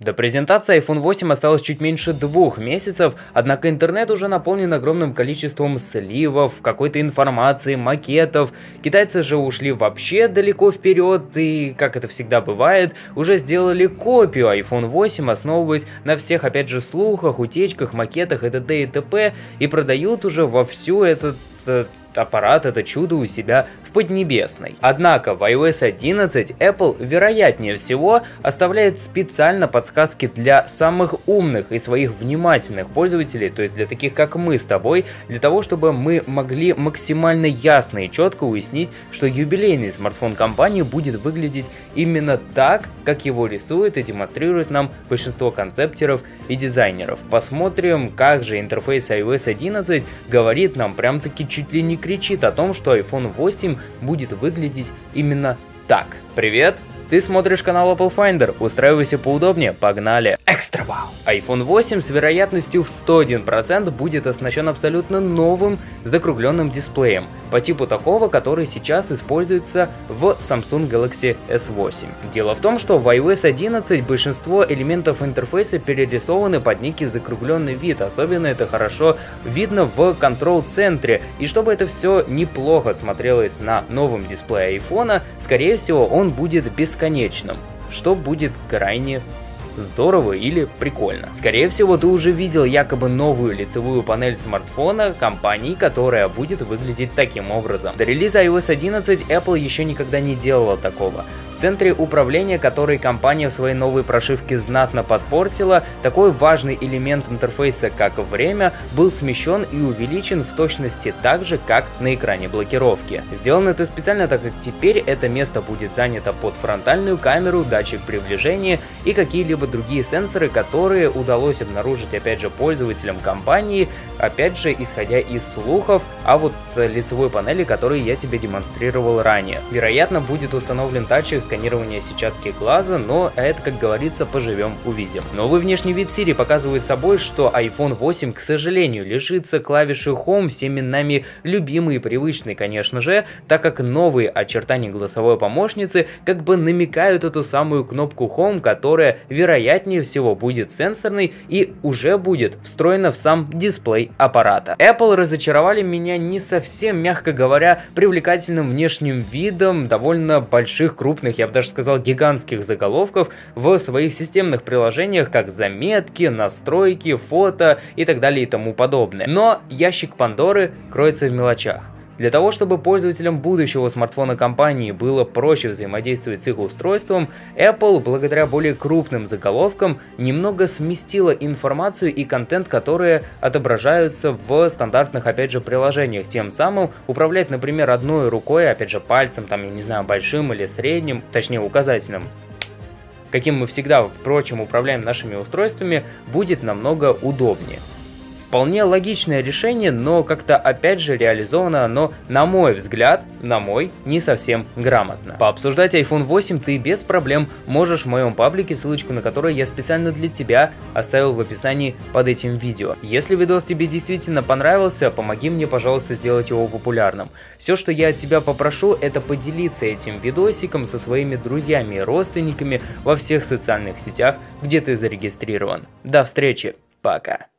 До презентации iPhone 8 осталось чуть меньше двух месяцев, однако интернет уже наполнен огромным количеством сливов, какой-то информации, макетов. Китайцы же ушли вообще далеко вперед и, как это всегда бывает, уже сделали копию iPhone 8, основываясь на всех, опять же, слухах, утечках, макетах и т.д. и т.п. и продают уже вовсю этот э, аппарат это чудо у себя в Поднебесной. Однако в iOS 11 Apple, вероятнее всего, оставляет специально подсказки для самых умных и своих внимательных пользователей, то есть для таких как мы с тобой, для того, чтобы мы могли максимально ясно и четко уяснить, что юбилейный смартфон компании будет выглядеть именно так, как его рисует и демонстрирует нам большинство концептеров и дизайнеров. Посмотрим, как же интерфейс iOS 11 говорит нам прям таки чуть ли не кричит о том, что iPhone 8 будет выглядеть именно так. Привет! Ты смотришь канал Apple Finder, устраивайся поудобнее, погнали! Экстра вау! iPhone 8 с вероятностью в 101% будет оснащен абсолютно новым закругленным дисплеем, по типу такого, который сейчас используется в Samsung Galaxy S8. Дело в том, что в iOS 11 большинство элементов интерфейса перерисованы под некий закругленный вид, особенно это хорошо видно в контрол-центре, и чтобы это все неплохо смотрелось на новом дисплее iPhone, скорее всего он будет без бесконечным, что будет крайне здорово или прикольно. Скорее всего, ты уже видел якобы новую лицевую панель смартфона компании, которая будет выглядеть таким образом. До релиза iOS 11 Apple еще никогда не делала такого. В центре управления, который компания в своей новой прошивке знатно подпортила, такой важный элемент интерфейса, как время, был смещен и увеличен в точности так же, как на экране блокировки. Сделано это специально, так как теперь это место будет занято под фронтальную камеру, датчик приближения и какие-либо другие сенсоры, которые удалось обнаружить опять же пользователям компании, опять же исходя из слухов, а вот лицевой панели, которые я тебе демонстрировал ранее. Вероятно будет установлен датчик сканирования сетчатки глаза, но это, как говорится, поживем увидим. Новый внешний вид Siri показывает собой, что iPhone 8, к сожалению, лишится клавиши Home, всеми нами любимый и привычный, конечно же, так как новые очертания голосовой помощницы как бы намекают эту самую кнопку Home, которая вероятнее всего будет сенсорной и уже будет встроена в сам дисплей аппарата. Apple разочаровали меня не совсем, мягко говоря, привлекательным внешним видом довольно больших крупных я бы даже сказал гигантских заголовков в своих системных приложениях, как заметки, настройки, фото и так далее и тому подобное. Но ящик Пандоры кроется в мелочах. Для того, чтобы пользователям будущего смартфона компании было проще взаимодействовать с их устройством, Apple, благодаря более крупным заголовкам, немного сместила информацию и контент, которые отображаются в стандартных, опять же, приложениях. Тем самым управлять, например, одной рукой, опять же, пальцем, там, я не знаю, большим или средним, точнее, указательным, каким мы всегда, впрочем, управляем нашими устройствами, будет намного удобнее. Вполне логичное решение, но как-то опять же реализовано оно, на мой взгляд, на мой, не совсем грамотно. Пообсуждать iPhone 8 ты без проблем можешь в моем паблике, ссылочку на который я специально для тебя оставил в описании под этим видео. Если видос тебе действительно понравился, помоги мне, пожалуйста, сделать его популярным. Все, что я от тебя попрошу, это поделиться этим видосиком со своими друзьями и родственниками во всех социальных сетях, где ты зарегистрирован. До встречи, пока.